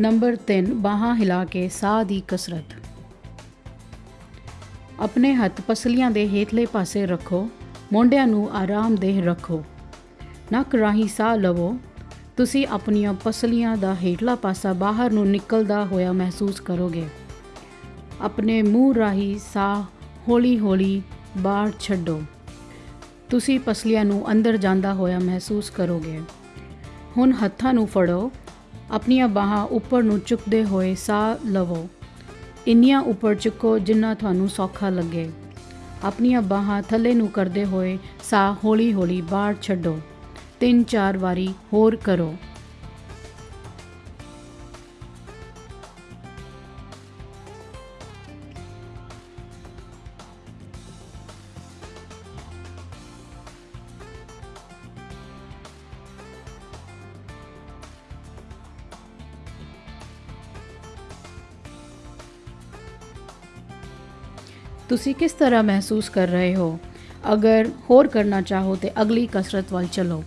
Number 3 ਬਾਹਾਂ ਹਿਲਾ ਕੇ ਸਾਹ ਦੀ ਕਸਰਤ। ਆਪਣੇ ਹੱਥ ਪਸਲੀਆਂ ਦੇ ਹੇਠਲੇ ਪਾਸੇ ਰੱਖੋ, ਮੋਢਿਆਂ ਨੂੰ ਆਰਾਮਦੇਹ ਰੱਖੋ। ਨੱਕ ਰਾਹੀਂ ਸਾਹ ਲਵੋ। ਤੁਸੀਂ ਆਪਣੀਆਂ ਪਸਲੀਆਂ ਦਾ ਹੇਠਲਾ ਪਾਸਾ ਬਾਹਰ ਨੂੰ ਨਿਕਲਦਾ ਹੋਇਆ ਮਹਿਸੂਸ ਕਰੋਗੇ। ਆਪਣੇ ਮੂੰਹ ਰਾਹੀਂ ਸਾਹ ਹੌਲੀ-ਹੌਲੀ ਬਾਹਰ ਛੱਡੋ। ਤੁਸੀਂ ਪਸਲੀਆਂ ਨੂੰ ਅੰਦਰ ਜਾਂਦਾ ਹੋਇਆ ਮਹਿਸੂਸ ਕਰੋਗੇ। ਹੁਣ ਹੱਥਾਂ ਨੂੰ ਫੜੋ। ਆਪਣੀਆਂ ਬਾਹਾਂ ਉੱਪਰ ਨੂੰ ਚੁੱਕਦੇ ਹੋਏ ਸਾਹ ਲਵੋ। ਇੰਨੀਆਂ ਉੱਪਰ ਚੁੱਕੋ ਜਿੰਨਾ ਤੁਹਾਨੂੰ ਸੌਖਾ ਲੱਗੇ। ਆਪਣੀਆਂ ਬਾਹਾਂ ਥੱਲੇ ਨੂੰ ਕਰਦੇ ਹੋਏ ਸਾਹ ਹੌਲੀ-ਹੌਲੀ ਬਾਹਰ ਛੱਡੋ। ਤਿੰਨ ਚਾਰ ਵਾਰੀ ਹੋਰ ਕਰੋ। ਤੁਸੀਂ ਕਿਸ ਤਰ੍ਹਾਂ ਮਹਿਸੂਸ ਕਰ ਰਹੇ ਹੋ? ਅਗਰ ਹੋਰ ਕਰਨਾ ਚਾਹੋ ਤੇ ਅਗਲੀ ਕਸਰਤ ਵੱਲ ਚਲੋ।